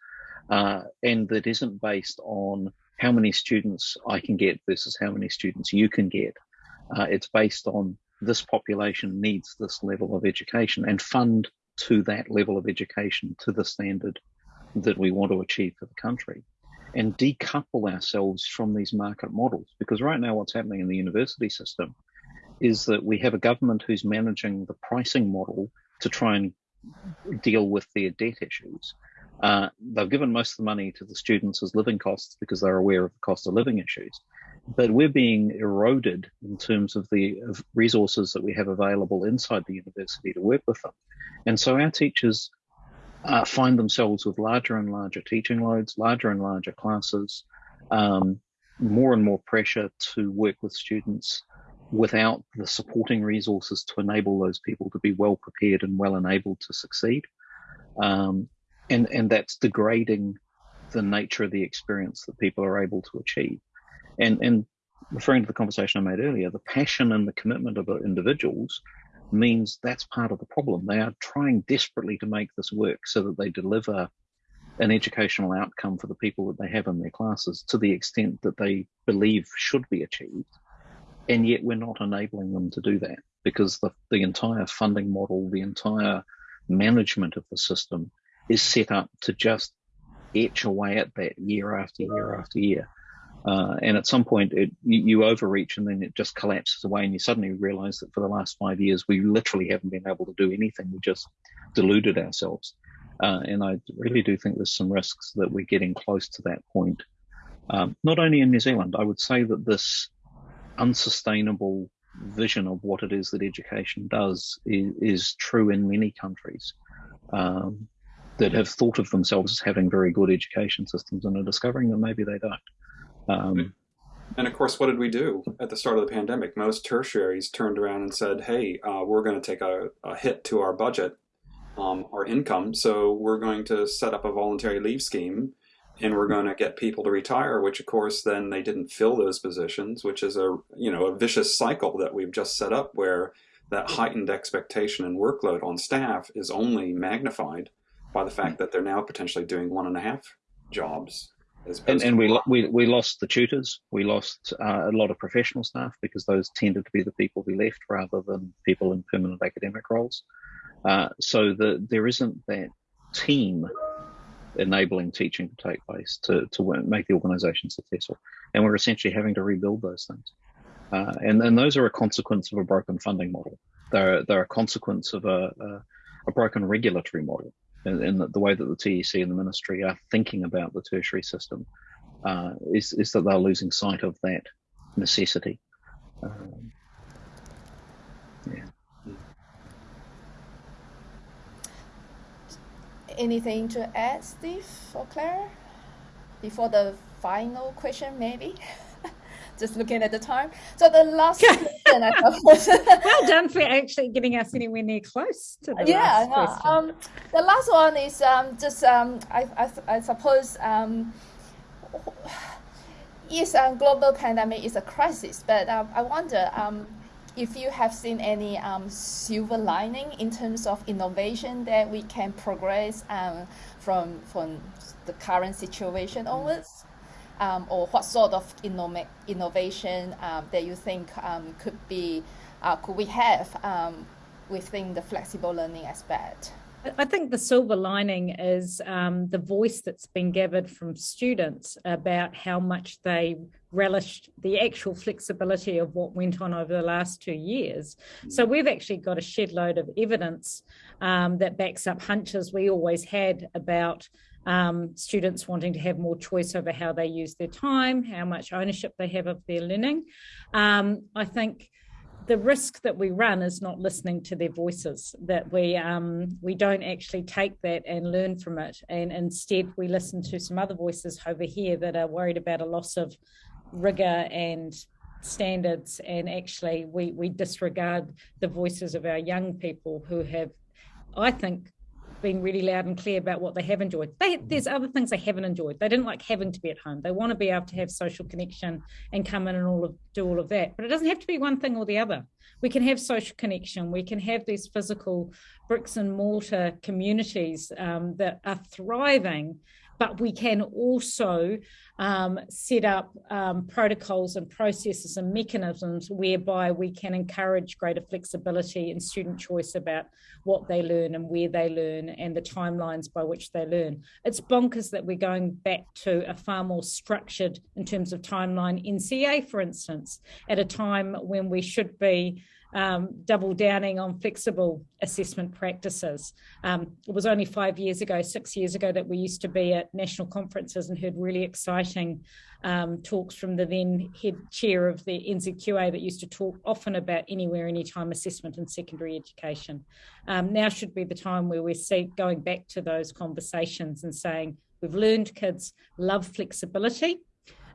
uh, and that isn't based on how many students I can get versus how many students you can get. Uh, it's based on this population needs this level of education and fund to that level of education to the standard that we want to achieve for the country and decouple ourselves from these market models because right now what's happening in the university system is that we have a government who's managing the pricing model to try and deal with their debt issues. Uh, they've given most of the money to the students as living costs because they're aware of the cost of living issues. But we're being eroded in terms of the of resources that we have available inside the university to work with them. And so our teachers uh, find themselves with larger and larger teaching loads, larger and larger classes, um, more and more pressure to work with students without the supporting resources to enable those people to be well prepared and well enabled to succeed. Um, and, and that's degrading the nature of the experience that people are able to achieve. And, and referring to the conversation I made earlier, the passion and the commitment of the individuals means that's part of the problem. They are trying desperately to make this work so that they deliver an educational outcome for the people that they have in their classes to the extent that they believe should be achieved and yet we're not enabling them to do that because the, the entire funding model, the entire management of the system is set up to just etch away at that year after year after year. Uh, and at some point, it, you, you, overreach and then it just collapses away, and you suddenly realize that for the last five years, we literally haven't been able to do anything. We just deluded ourselves. Uh, and I really do think there's some risks that we're getting close to that point. Um, not only in New Zealand, I would say that this unsustainable vision of what it is that education does is, is true in many countries um, that have thought of themselves as having very good education systems and are discovering that maybe they don't. Um, and of course, what did we do at the start of the pandemic? Most tertiaries turned around and said, hey, uh, we're going to take a, a, hit to our budget, um, our income, so we're going to set up a voluntary leave scheme and we're going to get people to retire, which of course then they didn't fill those positions, which is a, you know, a vicious cycle that we've just set up where that heightened expectation and workload on staff is only magnified by the fact that they're now potentially doing one and a half jobs and, and we, we we lost the tutors. We lost uh, a lot of professional staff because those tended to be the people we left rather than people in permanent academic roles. Uh, so the, there isn't that team enabling teaching to take place to, to make the organization successful. And we're essentially having to rebuild those things. Uh, and, and those are a consequence of a broken funding model. They're, they're a consequence of a, a, a broken regulatory model in, the, the, way that the TEC and the ministry are thinking about the tertiary system uh, is, is that they're losing sight of that necessity. Um, Anything to add, Steve or Claire, before the final question, maybe? just looking at the time. So the last question, I well done for actually getting us anywhere near close to the yeah, last no. Um, the last one is um, just um, I, I, I suppose um, yes, a um, global pandemic is a crisis, but um, I wonder um, if you have seen any um, silver lining in terms of innovation that we can progress um, from from the current situation onwards um, or what sort of innov innovation um, that you think um, could be uh, could we have um, within the flexible learning aspect? I think the silver lining is um, the voice that's been gathered from students about how much they relished the actual flexibility of what went on over the last two years. So we've actually got a shed load of evidence um, that backs up hunches we always had about um, students wanting to have more choice over how they use their time, how much ownership they have of their learning. Um, I think the risk that we run is not listening to their voices, that we um, we don't actually take that and learn from it. And instead we listen to some other voices over here that are worried about a loss of rigor and standards and actually we we disregard the voices of our young people who have I think been really loud and clear about what they have enjoyed. They, there's other things they haven't enjoyed. They didn't like having to be at home. They want to be able to have social connection and come in and all of do all of that. But it doesn't have to be one thing or the other. We can have social connection. We can have these physical bricks and mortar communities um, that are thriving but we can also um, set up um, protocols and processes and mechanisms whereby we can encourage greater flexibility and student choice about what they learn and where they learn and the timelines by which they learn. It's bonkers that we're going back to a far more structured in terms of timeline NCEA, for instance, at a time when we should be um, double downing on flexible assessment practices. Um, it was only five years ago, six years ago, that we used to be at national conferences and heard really exciting um, talks from the then head chair of the NZQA that used to talk often about anywhere, anytime assessment in secondary education. Um, now should be the time where we're see, going back to those conversations and saying, we've learned kids love flexibility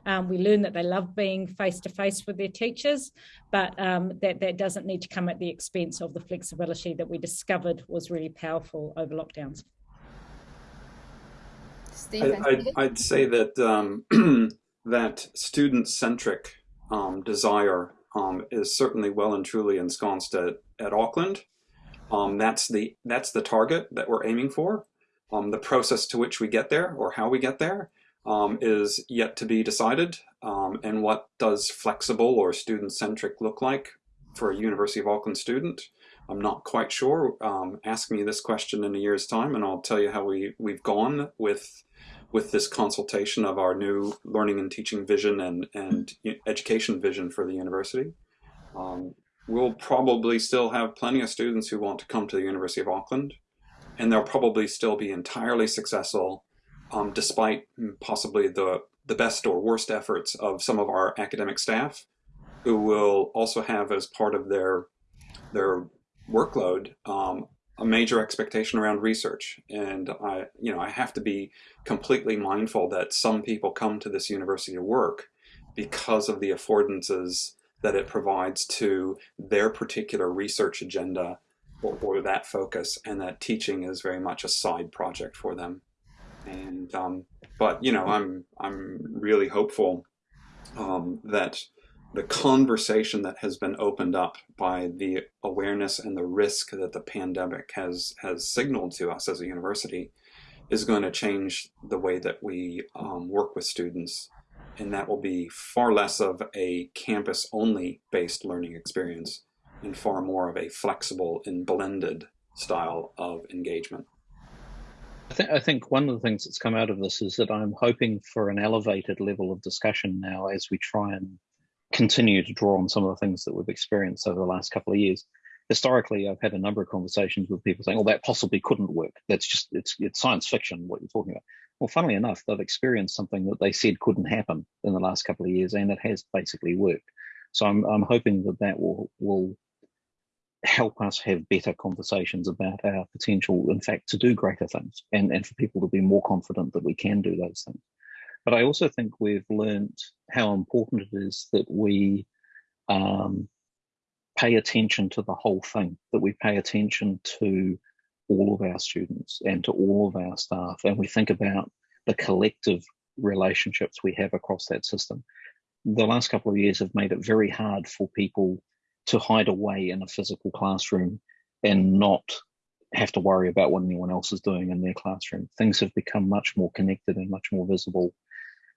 um, we learn that they love being face to face with their teachers, but um, that, that doesn't need to come at the expense of the flexibility that we discovered was really powerful over lockdowns. I, would say that um, that student-centric um, desire um, is certainly well and truly ensconced at, at Auckland. Um, that's the that's the target that we're aiming for. the process to which we get there or how we get there um, is yet to be decided. Um, and what does flexible or student-centric look like for a University of Auckland student? I'm not quite sure. Um, ask me this question in a year's time and I'll tell you how we, we've gone with with this consultation of our new learning and teaching vision and, and education vision for the university. Um, we'll probably still have plenty of students who want to come to the University of Auckland, and they'll probably still be entirely successful um, despite possibly the, the best or worst efforts of some of our academic staff who will also have as part of their, their workload um, a major expectation around research. And I, you know, I have to be completely mindful that some people come to this university to work because of the affordances that it provides to their particular research agenda or, or that focus and that teaching is very much a side project for them. And, um, but, you know, I'm, I'm really hopeful um, that the conversation that has been opened up by the awareness and the risk that the pandemic has has signaled to us as a university is going to change the way that we um, work with students and that will be far less of a campus only based learning experience and far more of a flexible and blended style of engagement. I think, I think one of the things that's come out of this is that I'm hoping for an elevated level of discussion now as we try and continue to draw on some of the things that we've experienced over the last couple of years. Historically, I've had a number of conversations with people saying, "Oh, that possibly couldn't work. That's just it's it's science fiction what you're talking about." Well, funnily enough, they've experienced something that they said couldn't happen in the last couple of years, and it has basically worked. So I'm I'm hoping that that will will help us have better conversations about our potential, in fact, to do greater things, and and for people to be more confident that we can do those things. But I also think we've learned how important it is that we um, pay attention to the whole thing, that we pay attention to all of our students and to all of our staff, and we think about the collective relationships we have across that system. The last couple of years have made it very hard for people to hide away in a physical classroom and not have to worry about what anyone else is doing in their classroom. Things have become much more connected and much more visible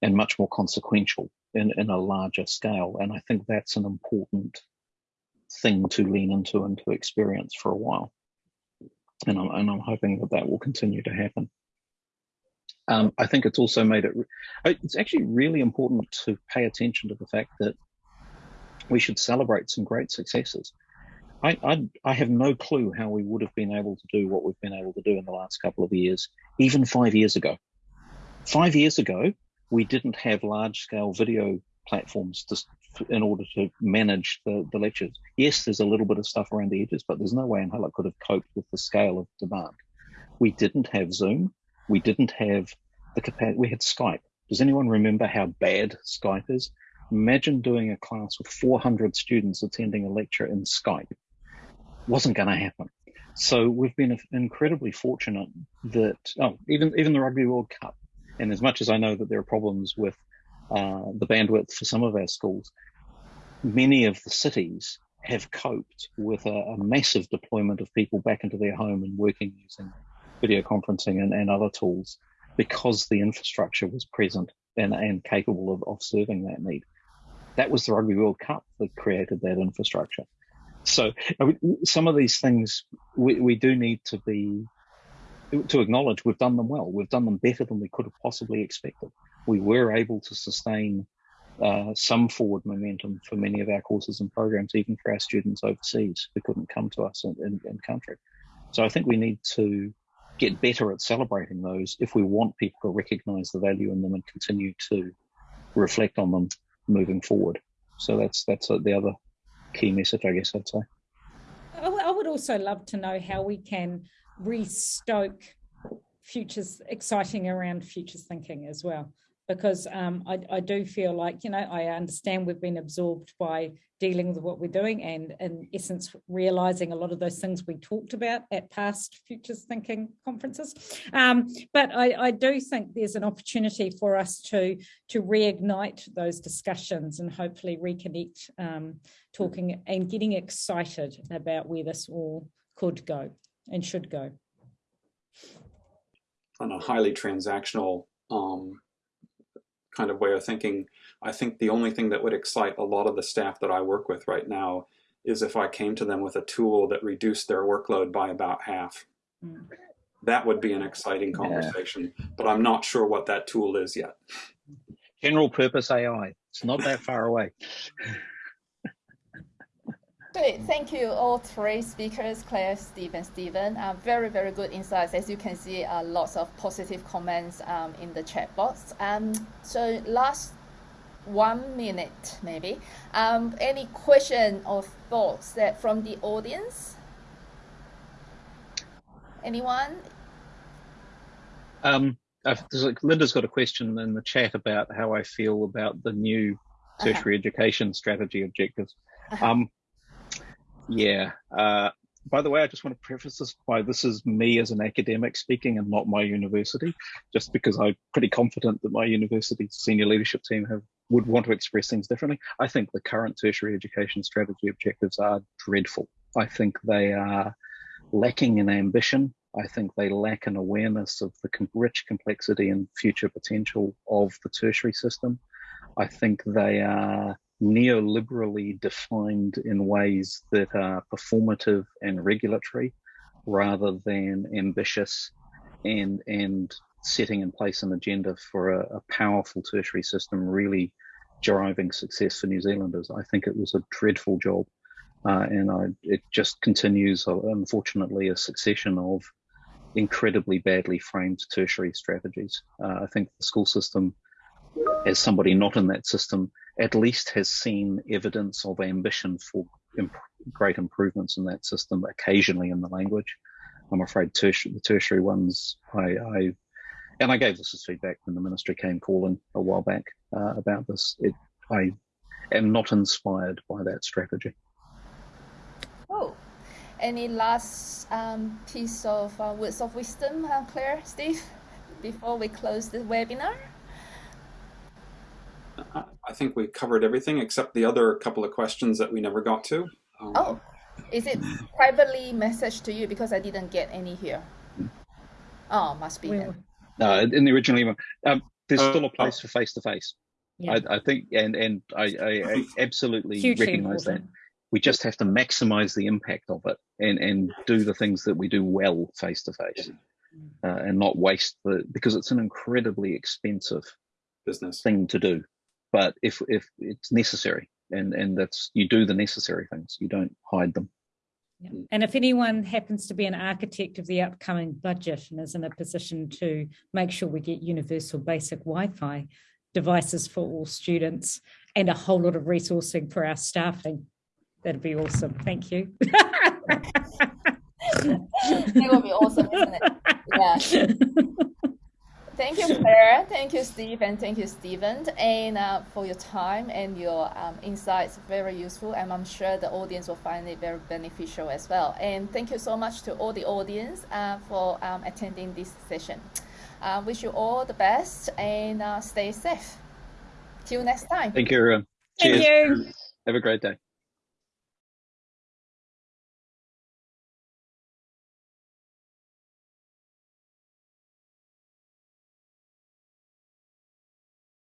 and much more consequential in, in a larger scale. And I think that's an important thing to lean into and to experience for a while. And I'm, and I'm hoping that that will continue to happen. Um, I think it's also made it, it's actually really important to pay attention to the fact that we should celebrate some great successes. I, I, I, have no clue how we would have been able to do what we've been able to do in the last couple of years, even five years ago. Five years ago, we didn't have large scale video platforms to, in order to manage the, the lectures. Yes, there's a little bit of stuff around the edges, but there's no way in hell it could have coped with the scale of demand. We didn't have Zoom. We didn't have the capacity. We had Skype. Does anyone remember how bad Skype is? Imagine doing a class with 400 students attending a lecture in Skype. Wasn't going to happen. So we've been incredibly fortunate that, oh, even, even the Rugby World Cup, and as much as I know that there are problems with uh, the bandwidth for some of our schools, many of the cities have coped with a, a, massive deployment of people back into their home and working using video conferencing and, and other tools because the infrastructure was present and, and capable of, of serving that need. That was the Rugby World Cup that created that infrastructure. So some of these things we, we do need to be to acknowledge we've done them well. We've done them better than we could have possibly expected. We were able to sustain uh, some forward momentum for many of our courses and programs, even for our students overseas who couldn't come to us in, in, in country. So I think we need to get better at celebrating those if we want people to recognize the value in them and continue to reflect on them moving forward. So that's that's the other key message, I guess I'd say. I would also love to know how we can restoke futures exciting around futures thinking as well because um, I, I, do feel like, you know, I understand we've been absorbed by dealing with what we're doing and in essence, realizing a lot of those things we talked about at past futures thinking conferences. Um, but I, I, do think there's an opportunity for us to, to reignite those discussions and hopefully reconnect um, talking and getting excited about where this all could go and should go. On a highly transactional um, kind of way of thinking, I think the only thing that would excite a lot of the staff that I work with right now is if I came to them with a tool that reduced their workload by about half. Mm. that would be an exciting conversation, yeah. but I'm not sure what that tool is yet. General purpose AI. It's not that far away. Great, thank you all three speakers, Claire, Steve, and Stephen. Uh, very, very good insights. As you can see, uh, lots of positive comments um, in the chat box. Um, so last one minute, maybe. Um, any question or thoughts that from the audience? Anyone? Um, Linda's got a question in the chat about how I feel about the new uh-huh. tertiary uh -huh. education strategy objectives. Uh -huh. Um, yeah. Uh, by the way, I just want to preface this by this is me as an academic speaking and not my university, just because I'm pretty confident that my university's senior leadership team have would want to express things differently. I think the current tertiary education strategy objectives are dreadful. I think they are lacking in ambition. I think they lack an awareness of the rich complexity and future potential of the tertiary system. I think they are neoliberally defined in ways that are performative and regulatory rather than ambitious and and setting in place an agenda for a, a, powerful tertiary system really driving success for New Zealanders. I think it was a dreadful job. Uh, and I, it just continues, uh, unfortunately, a succession of incredibly badly framed tertiary strategies. Uh, I think the school system, as somebody not in that system, at least has seen evidence of ambition for imp great improvements in that system occasionally in the language. I'm afraid the tertiary ones, I, I, and I gave this as feedback when the ministry came calling a while back uh, about this. It, I am not inspired by that strategy. Oh, any last um, piece of uh, words of wisdom, uh, Claire, Steve, before we close the webinar? I think we covered everything except the other couple of questions that we never got to. Um, oh, is it privately messaged to you because I didn't get any here? Oh, must be then. No, in the original email, um, there's uh, still a place for face to face. I think, and and I, I, I absolutely Hugely recognize important. that. We just have to maximize the impact of it and and do the things that we do well face to face, and not waste the because it's an incredibly expensive business thing to do but if if it's necessary and and that's you do the necessary things you don't hide them yeah. And if anyone happens to be an architect of the upcoming budget and is in a position to make sure we get universal basic Wi-Fi devices for all students and a whole lot of resourcing for our staffing, that'd be awesome. Thank you. it will be awesome, isn't it? Yeah. Thank you, Claire. Thank you, Steve, and thank you, Stephen, and uh, for your time and your um, insights. Very useful, and I'm sure the audience will find it very beneficial as well. And thank you so much to all the audience uh, for um, attending this session. Uh, wish you all the best and uh, stay safe. Till next time. Thank you, everyone. Cheers. Thank you. Have a great day.